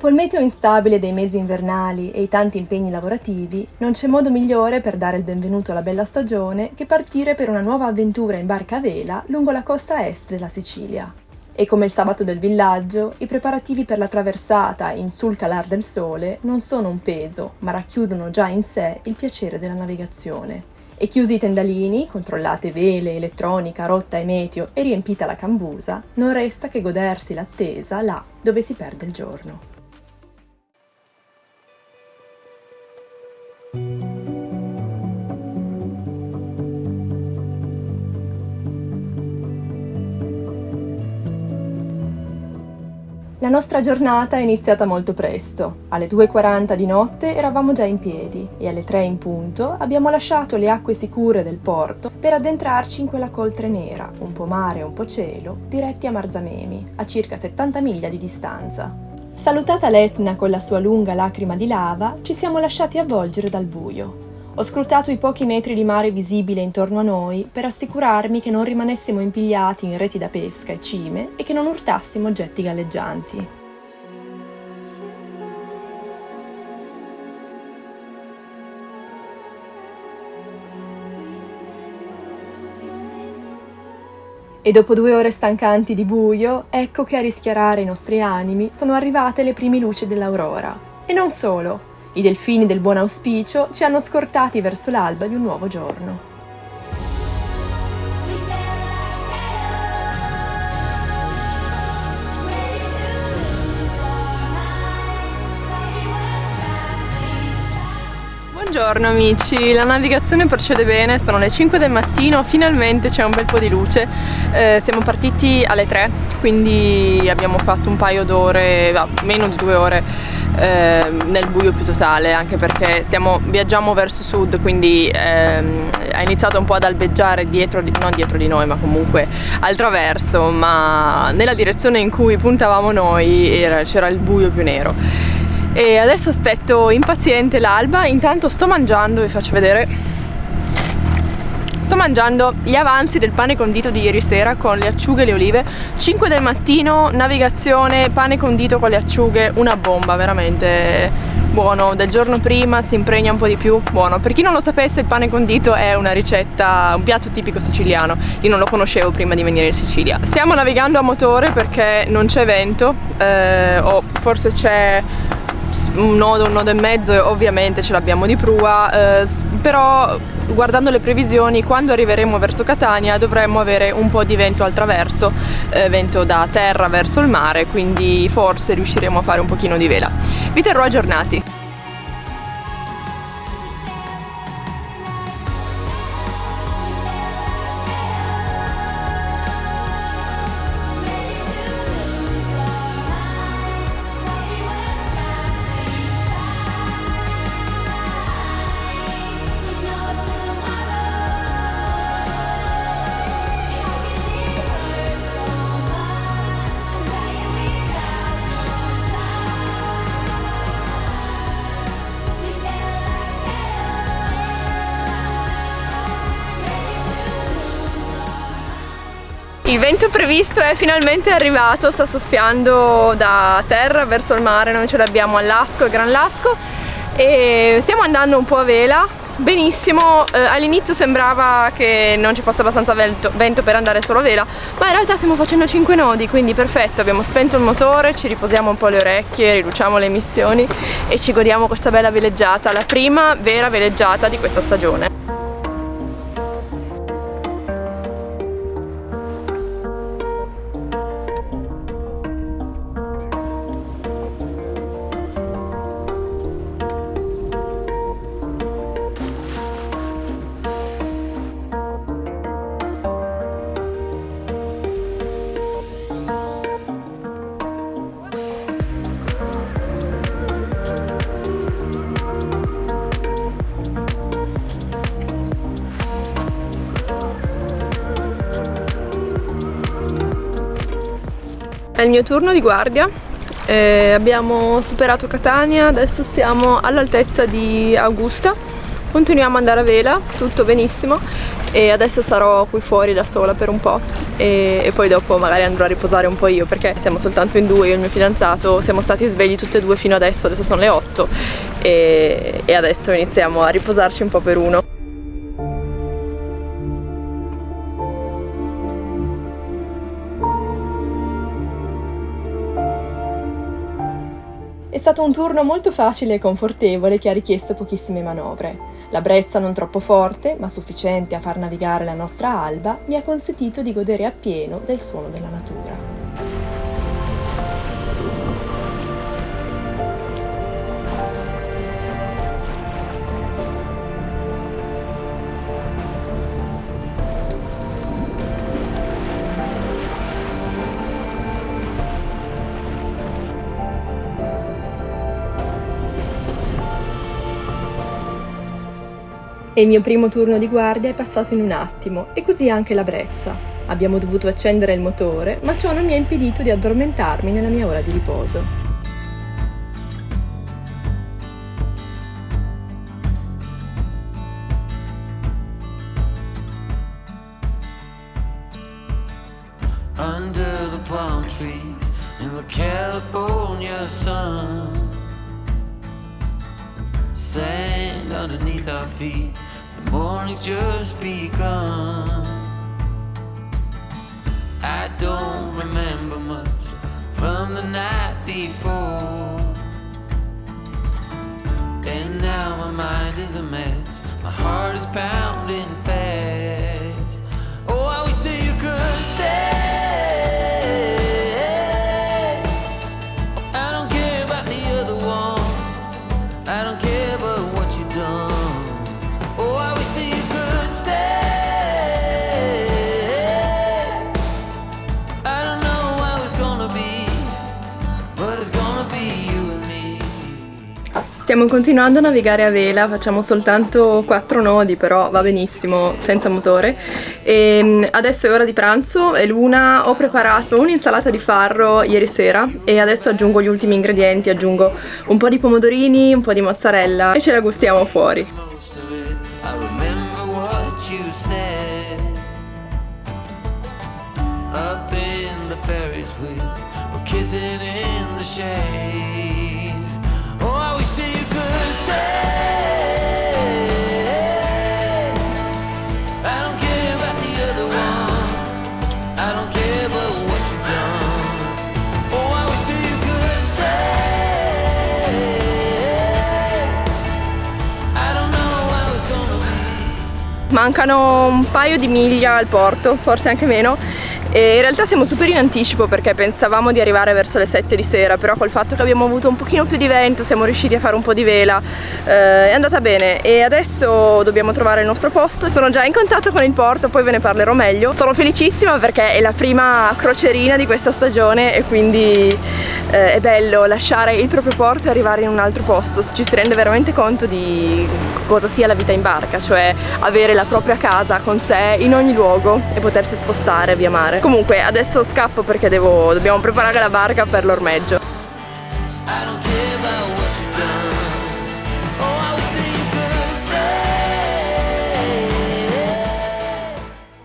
Dopo il meteo instabile dei mesi invernali e i tanti impegni lavorativi, non c'è modo migliore per dare il benvenuto alla bella stagione che partire per una nuova avventura in barca a vela lungo la costa est della Sicilia. E come il sabato del villaggio, i preparativi per la traversata in sul calar del sole non sono un peso, ma racchiudono già in sé il piacere della navigazione. E chiusi i tendalini, controllate vele, elettronica, rotta e meteo e riempita la cambusa, non resta che godersi l'attesa là dove si perde il giorno. La nostra giornata è iniziata molto presto. Alle 2.40 di notte eravamo già in piedi e alle 3 in punto abbiamo lasciato le acque sicure del porto per addentrarci in quella coltre nera, un po' mare e un po' cielo, diretti a Marzamemi, a circa 70 miglia di distanza. Salutata l'Etna con la sua lunga lacrima di lava, ci siamo lasciati avvolgere dal buio. Ho scrutato i pochi metri di mare visibile intorno a noi per assicurarmi che non rimanessimo impigliati in reti da pesca e cime e che non urtassimo oggetti galleggianti. E dopo due ore stancanti di buio, ecco che a rischiarare i nostri animi sono arrivate le prime luci dell'aurora. E non solo, i delfini del buon auspicio ci hanno scortati verso l'alba di un nuovo giorno. Buongiorno amici, la navigazione procede bene, sono le 5 del mattino, finalmente c'è un bel po' di luce, eh, siamo partiti alle 3, quindi abbiamo fatto un paio d'ore, meno di due ore eh, nel buio più totale anche perché stiamo, viaggiamo verso sud quindi ehm, ha iniziato un po' ad albeggiare dietro di, non dietro di noi ma comunque al traverso ma nella direzione in cui puntavamo noi c'era il buio più nero. E adesso aspetto impaziente l'alba intanto sto mangiando vi faccio vedere Sto mangiando gli avanzi del pane condito di ieri sera con le acciughe e le olive. 5 del mattino, navigazione, pane condito con le acciughe una bomba, veramente buono. Del giorno prima si impregna un po' di più buono. Per chi non lo sapesse il pane condito è una ricetta un piatto tipico siciliano. Io non lo conoscevo prima di venire in Sicilia. Stiamo navigando a motore perché non c'è vento eh, o forse c'è un nodo, un nodo e mezzo ovviamente ce l'abbiamo di prua, eh, però guardando le previsioni quando arriveremo verso Catania dovremmo avere un po' di vento al traverso, eh, vento da terra verso il mare, quindi forse riusciremo a fare un pochino di vela. Vi terrò aggiornati. Il vento previsto è finalmente arrivato, sta soffiando da terra verso il mare, noi ce l'abbiamo a Lasco Gran Lasco e stiamo andando un po' a vela, benissimo, eh, all'inizio sembrava che non ci fosse abbastanza vento, vento, per andare solo a vela, ma in realtà stiamo facendo 5 nodi, quindi perfetto, abbiamo spento il motore, ci riposiamo un po' le orecchie, riduciamo le emissioni e ci godiamo questa bella veleggiata, la prima vera veleggiata di questa stagione. È il mio turno di guardia, eh, abbiamo superato Catania, adesso siamo all'altezza di Augusta, continuiamo ad andare a vela, tutto benissimo. E adesso sarò qui fuori da sola per un po'. e, e, poi dopo magari andrò a riposare un po' io perché siamo soltanto in due, io e il mio fidanzato, siamo stati svegli tutti e due fino adesso, adesso sono le 8 e, e adesso iniziamo a riposarci un po' per uno. Stato un turno molto facile e confortevole che ha richiesto pochissime manovre. La brezza non troppo forte, ma sufficiente a far navigare la nostra alba, mi ha consentito di godere appieno del suono della natura. E il mio primo turno di guardia è passato in un attimo, e così anche la brezza. Abbiamo dovuto accendere il motore, ma ciò non mi ha impedito di addormentarmi nella mia ora di riposo. Sand underneath our feet. The morning's just begun. I don't remember much from the night before. And now my mind is a mess. My heart is pounding fast. Oh, I wish that you could stay Stiamo continuando a navigare a vela, facciamo soltanto 4 nodi però va benissimo senza motore e ehm, adesso è ora di pranzo e l'una ho preparato un'insalata di farro ieri sera e adesso aggiungo gli ultimi ingredienti, aggiungo un po' di pomodorini, un po' di mozzarella e ce la gustiamo fuori. kissing in the shades Mancano un paio di miglia al porto, forse anche meno e in realtà siamo super in anticipo perché pensavamo di arrivare verso le 7 di sera però col fatto che abbiamo avuto un pochino più di vento siamo riusciti a fare un po' di vela. Eh, è andata bene. E adesso dobbiamo trovare il nostro posto. Sono già in contatto con il porto poi ve ne parlerò meglio. Sono felicissima perché è la prima crocerina di questa stagione e quindi eh, è bello lasciare il proprio porto e arrivare in un altro posto. Ci si rende veramente conto di cosa sia la vita in barca cioè avere la propria casa con sé in ogni luogo e potersi spostare via mare Comunque adesso scappo perché devo, dobbiamo preparare la barca per l'ormeggio.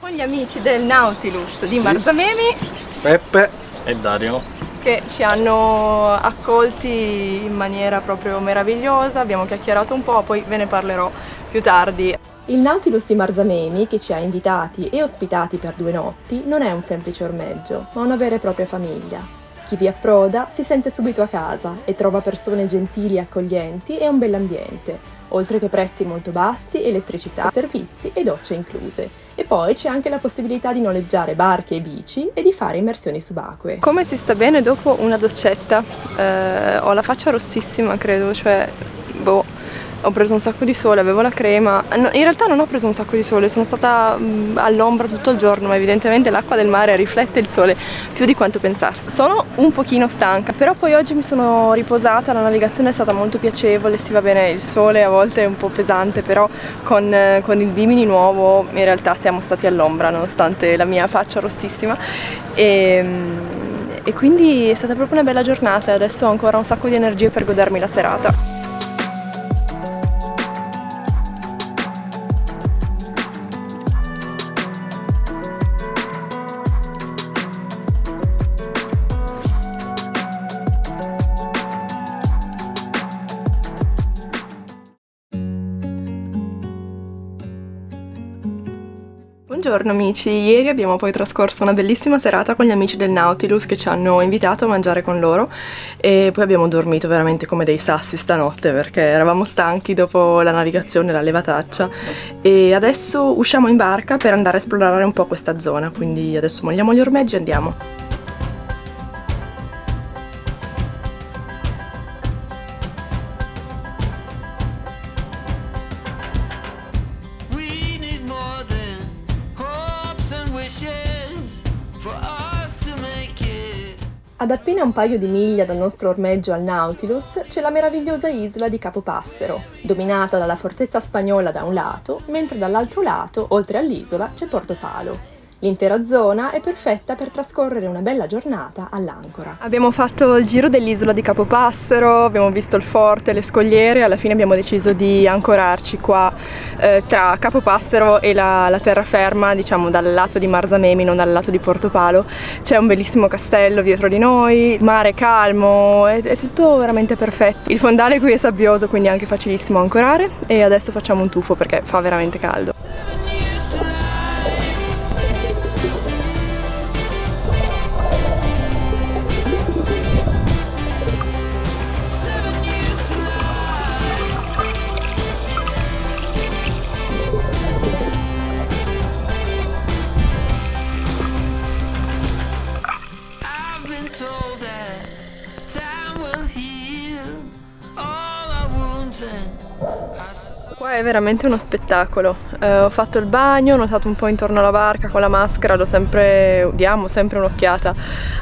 Con gli amici del Nautilus di sì. Marzamemi Peppe e Dario che ci hanno accolti in maniera proprio meravigliosa, abbiamo chiacchierato un po', poi ve ne parlerò più tardi. Il Nautilus di Marzamemi, che ci ha invitati e ospitati per due notti, non è un semplice ormeggio, ma una vera e propria famiglia. Chi vi approda si sente subito a casa e trova persone gentili e accoglienti e un bell'ambiente, oltre che prezzi molto bassi, elettricità, servizi e docce incluse. E poi c'è anche la possibilità di noleggiare barche e bici e di fare immersioni subacquee. Come si sta bene dopo una doccetta? Eh, ho la faccia rossissima, credo, cioè, boh ho preso un sacco di sole, avevo la crema, in realtà non ho preso un sacco di sole, sono stata all'ombra tutto il giorno ma evidentemente l'acqua del mare riflette il sole più di quanto pensassi. Sono un pochino stanca, però poi oggi mi sono riposata, la navigazione è stata molto piacevole, si va bene, il sole a volte è un po' pesante, però con, con il Bimini nuovo in realtà siamo stati all'ombra nonostante la mia faccia rossissima e, ehm, e quindi è stata proprio una bella giornata adesso ho ancora un sacco di energie per godermi la serata. Buongiorno amici, ieri abbiamo poi trascorso una bellissima serata con gli amici del Nautilus che ci hanno invitato a mangiare con loro e poi abbiamo dormito veramente come dei sassi stanotte perché eravamo stanchi dopo la navigazione, la levataccia e adesso usciamo in barca per andare a esplorare un po' questa zona, quindi adesso molliamo gli ormeggi e andiamo. Appena un paio di miglia dal nostro ormeggio al Nautilus c'è la meravigliosa isola di Capopassero, dominata dalla fortezza spagnola da un lato, mentre dall'altro lato, oltre all'isola, c'è Porto Palo. L'intera zona è perfetta per trascorrere una bella giornata all'ancora. Abbiamo fatto il giro dell'isola di Capopassero, abbiamo visto il forte, le scogliere e alla fine abbiamo deciso di ancorarci qua eh, tra Capopassero e la, la, terraferma, diciamo dal lato di Marzamemi, non dal lato di Portopalo. C'è un bellissimo castello dietro di noi, mare calmo, è, è tutto veramente perfetto. Il fondale qui è sabbioso, quindi è anche facilissimo ancorare e adesso facciamo un tuffo perché fa veramente caldo. È veramente uno spettacolo, eh, ho fatto il bagno, ho notato un po' intorno alla barca con la maschera, lo sempre, diamo sempre un'occhiata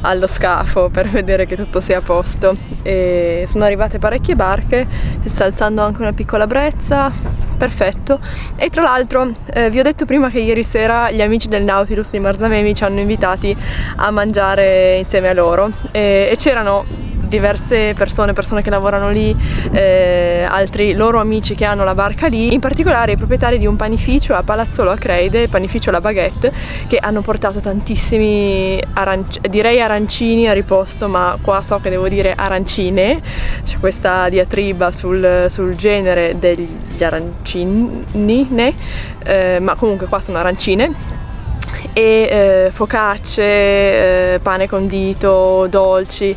allo scafo per vedere che tutto sia a posto. E sono arrivate parecchie barche, si sta alzando anche una piccola brezza, perfetto. E tra l'altro eh, vi ho detto prima che ieri sera gli amici del Nautilus di Marzamemi ci hanno invitati a mangiare insieme a loro. E, e c'erano diverse persone, persone che lavorano lì, eh, altri loro amici che hanno la barca lì, in particolare i proprietari di un panificio a Palazzolo a Creide, panificio La Baguette, che hanno portato tantissimi, aranci direi arancini a riposto, ma qua so che devo dire arancine, c'è questa diatriba sul, sul genere degli arancini, eh, ma comunque qua sono arancine. E eh, focacce, pane condito, dolci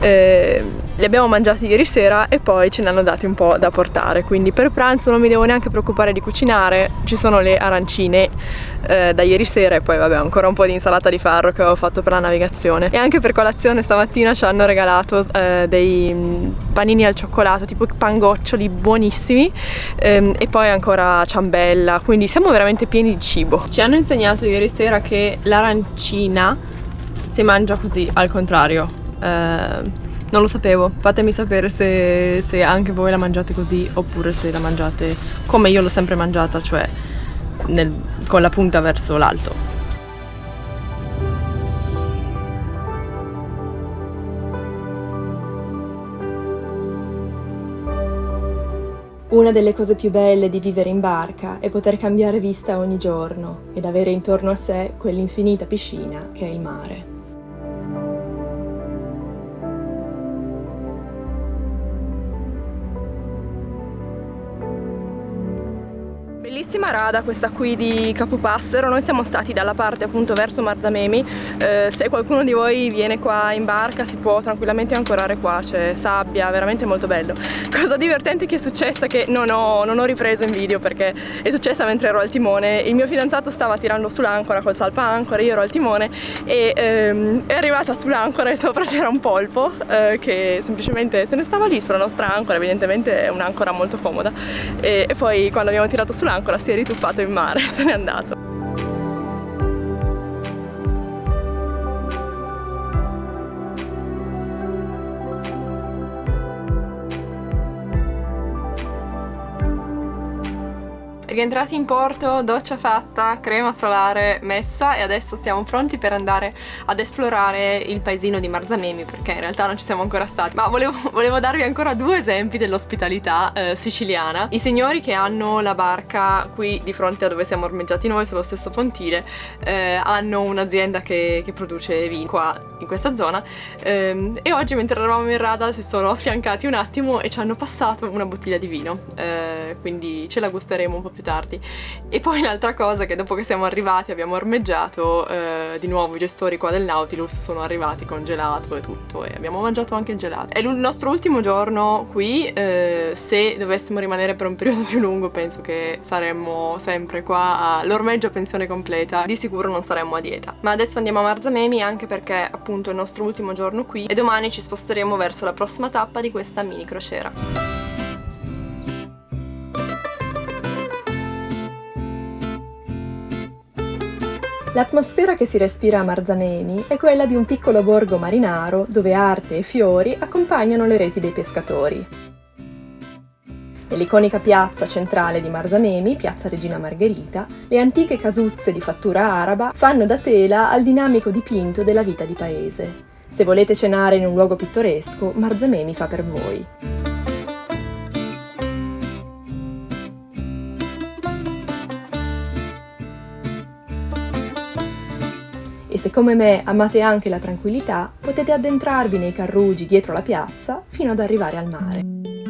eh, li abbiamo mangiati ieri sera e poi ce ne hanno dati un po' da portare. Quindi per pranzo non mi devo neanche preoccupare di cucinare ci sono le arancine eh, da ieri sera e poi vabbè ancora un po' di insalata di farro che ho fatto per la navigazione. E anche per colazione stamattina ci hanno regalato eh, dei mm, panini al cioccolato tipo pangoccioli buonissimi ehm, e poi ancora ciambella. Quindi siamo veramente pieni di cibo. Ci hanno insegnato ieri sera che l'arancina si mangia così al contrario eh, non lo sapevo, fatemi sapere se, se, anche voi la mangiate così oppure se la mangiate come io l'ho sempre mangiata, cioè nel, con la punta verso l'alto. Una delle cose più belle di vivere in barca è poter cambiare vista ogni giorno ed avere intorno a sé quell'infinita piscina che è il mare. Bellissima rada questa qui di Capopassero, noi siamo stati dalla parte appunto verso Marzamemi, eh, se qualcuno di voi viene qua in barca si può tranquillamente ancorare qua, c'è sabbia, veramente molto bello. Cosa divertente che è successa che non ho, non ho ripreso in video perché è successa mentre ero al timone, il mio fidanzato stava tirando sull'ancora col salpa-ancora, io ero al timone e ehm, è arrivata sull'ancora e sopra c'era un polpo eh, che semplicemente se ne stava lì sulla nostra ancora, evidentemente è un'ancora molto comoda. E, e poi quando abbiamo tirato sull'ancora ancora si è rituffato in mare, se n'è andato. Rientrati in porto, doccia fatta, crema solare messa e adesso siamo pronti per andare ad esplorare il paesino di Marzamemi perché in realtà non ci siamo ancora stati. Ma volevo, volevo darvi ancora due esempi dell'ospitalità eh, siciliana. I signori che hanno la barca qui di fronte a dove siamo ormeggiati noi sullo stesso pontile eh, hanno un'azienda che, che, produce vino qua in questa zona eh, e oggi mentre eravamo in rada si sono affiancati un attimo e ci hanno passato una bottiglia di vino. Eh, quindi ce la gusteremo un po' più tardi. E poi l'altra cosa che dopo che siamo arrivati abbiamo ormeggiato, eh, di nuovo i gestori qua del Nautilus sono arrivati con gelato e tutto e abbiamo mangiato anche il gelato. È il nostro ultimo giorno qui, eh, se dovessimo rimanere per un periodo più lungo penso che saremmo sempre qua all'ormeggio pensione completa, di sicuro non saremmo a dieta. Ma adesso andiamo a Marzamemi anche perché appunto è il nostro ultimo giorno qui e domani ci sposteremo verso la prossima tappa di questa mini crociera. L'atmosfera che si respira a Marzamemi è quella di un piccolo borgo marinaro dove arte e fiori accompagnano le reti dei pescatori. Nell'iconica piazza centrale di Marzamemi, piazza Regina Margherita, le antiche casuzze di fattura araba fanno da tela al dinamico dipinto della vita di paese. Se volete cenare in un luogo pittoresco, Marzamemi fa per voi. Se come me amate anche la tranquillità, potete addentrarvi nei carruggi dietro la piazza fino ad arrivare al mare.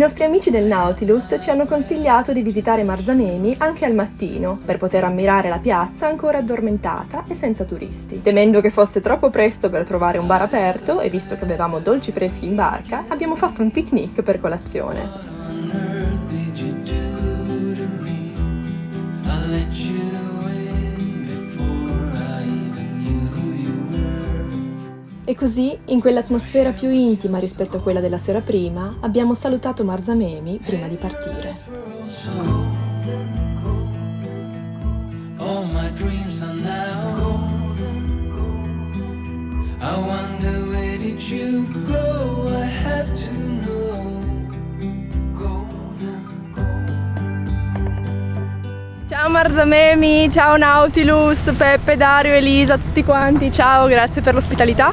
Nostri amici del Nautilus ci hanno consigliato di visitare Marzamemi anche al mattino, per poter ammirare la piazza ancora addormentata e senza turisti. Temendo che fosse troppo presto per trovare un bar aperto, e visto che avevamo dolci freschi in barca, abbiamo fatto un picnic per colazione. E così, in quell'atmosfera più intima rispetto a quella della sera prima, abbiamo salutato Marzamemi prima di partire. I wonder where did you go? Marzamemi, ciao Nautilus, Peppe, Dario, Elisa, tutti quanti, ciao, grazie per l'ospitalità.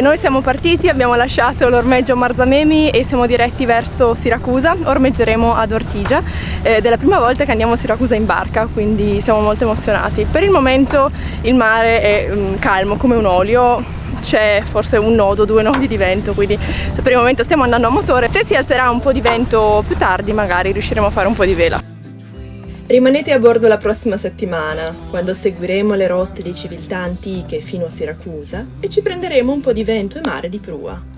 Noi siamo partiti, abbiamo lasciato l'ormeggio Marzamemi e siamo diretti verso Siracusa, ormeggeremo ad Ortigia. È la prima volta che andiamo a Siracusa in barca, quindi siamo molto emozionati. Per il momento il mare è um, calmo come un olio, c'è forse un nodo, due nodi di vento, quindi per il momento stiamo andando a motore. Se si alzerà un po' di vento più tardi magari riusciremo a fare un po' di vela. Rimanete a bordo la prossima settimana, quando seguiremo le rotte di civiltà antiche fino a Siracusa e ci prenderemo un po' di vento e mare di prua.